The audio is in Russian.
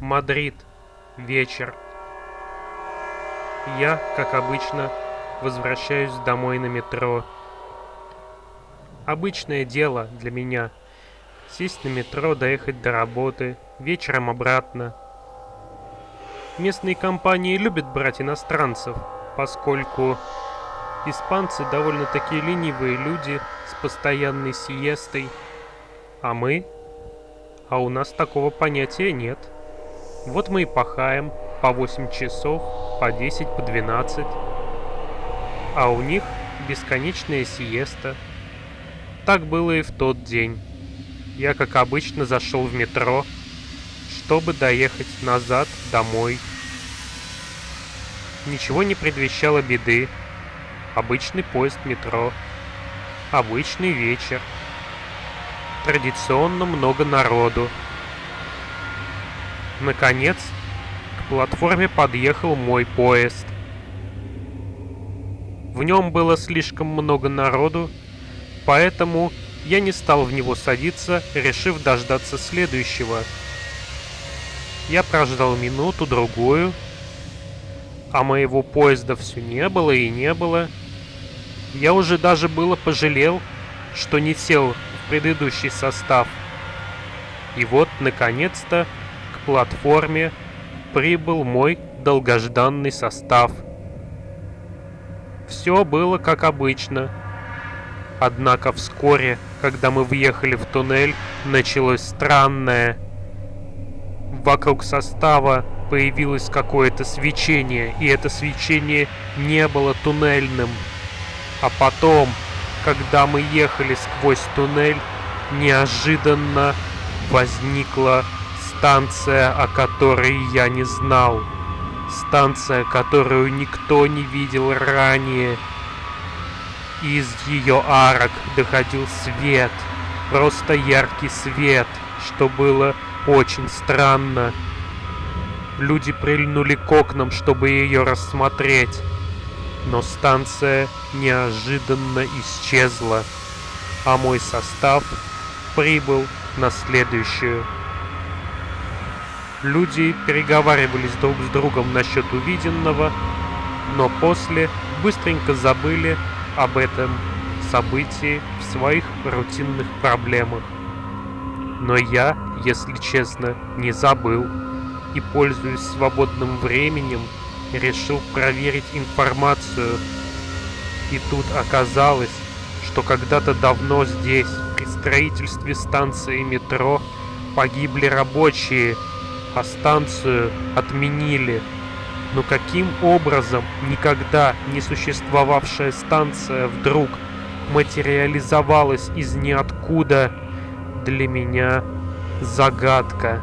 Мадрид. Вечер. Я, как обычно, возвращаюсь домой на метро. Обычное дело для меня. Сесть на метро, доехать до работы, вечером обратно. Местные компании любят брать иностранцев, поскольку испанцы довольно-таки ленивые люди с постоянной сиестой. А мы? А у нас такого понятия нет. Вот мы и пахаем по 8 часов, по 10, по 12. А у них бесконечная сиеста. Так было и в тот день. Я, как обычно, зашел в метро, чтобы доехать назад домой. Ничего не предвещало беды. Обычный поезд метро. Обычный вечер. Традиционно много народу. Наконец, к платформе подъехал мой поезд. В нем было слишком много народу, поэтому я не стал в него садиться, решив дождаться следующего. Я прождал минуту-другую, а моего поезда все не было и не было. Я уже даже было пожалел, что не сел в предыдущий состав. И вот, наконец-то, платформе прибыл мой долгожданный состав. Все было как обычно. Однако вскоре, когда мы въехали в туннель, началось странное. Вокруг состава появилось какое-то свечение, и это свечение не было туннельным. А потом, когда мы ехали сквозь туннель, неожиданно возникла Станция, о которой я не знал. Станция, которую никто не видел ранее. Из ее арок доходил свет. Просто яркий свет, что было очень странно. Люди прильнули к окнам, чтобы ее рассмотреть. Но станция неожиданно исчезла, а мой состав прибыл на следующую Люди переговаривались друг с другом насчет увиденного, но после быстренько забыли об этом событии в своих рутинных проблемах. Но я, если честно, не забыл и, пользуясь свободным временем, решил проверить информацию. И тут оказалось, что когда-то давно здесь, при строительстве станции метро, погибли рабочие, а станцию отменили. Но каким образом никогда не существовавшая станция вдруг материализовалась из ниоткуда, для меня загадка.